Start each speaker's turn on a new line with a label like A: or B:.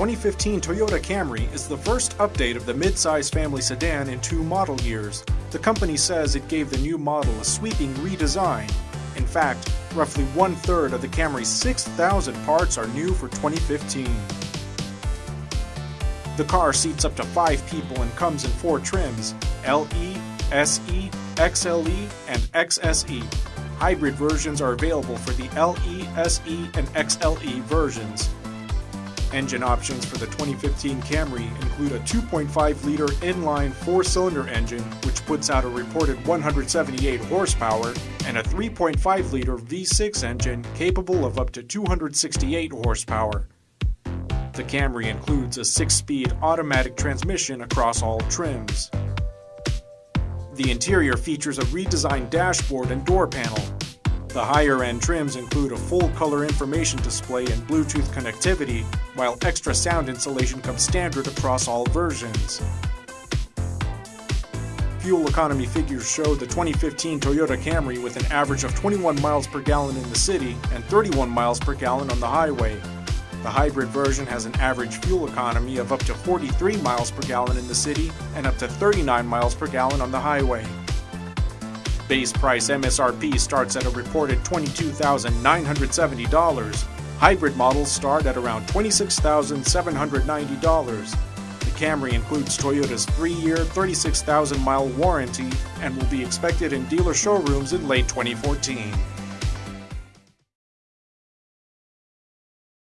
A: 2015 Toyota Camry is the first update of the midsize family sedan in two model years. The company says it gave the new model a sweeping redesign. In fact, roughly one third of the Camry's 6,000 parts are new for 2015. The car seats up to five people and comes in four trims LE, SE, XLE, and XSE. Hybrid versions are available for the LE, SE, and XLE versions. Engine options for the 2015 Camry include a 2.5 liter inline four cylinder engine, which puts out a reported 178 horsepower, and a 3.5 liter V6 engine capable of up to 268 horsepower. The Camry includes a 6 speed automatic transmission across all trims. The interior features a redesigned dashboard and door panel, the higher end trims include a full color information display and Bluetooth connectivity, while extra sound insulation comes standard across all versions. Fuel economy figures show the 2015 Toyota Camry with an average of 21 miles per gallon in the city and 31 miles per gallon on the highway. The hybrid version has an average fuel economy of up to 43 miles per gallon in the city and up to 39 miles per gallon on the highway. Base price MSRP starts at a reported $22,970. Hybrid models start at around $26,790. The Camry includes Toyota's 3-year, 36,000-mile warranty and will be expected in dealer showrooms in late 2014.